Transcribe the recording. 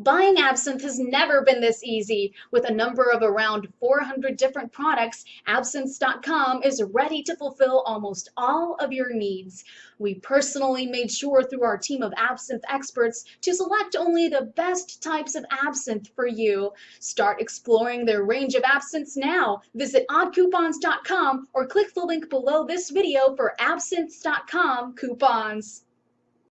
Buying absinthe has never been this easy. With a number of around 400 different products, absinthe.com is ready to fulfill almost all of your needs. We personally made sure through our team of absinthe experts to select only the best types of absinthe for you. Start exploring their range of absinthe now. Visit oddcoupons.com or click the link below this video for absinthe.com coupons.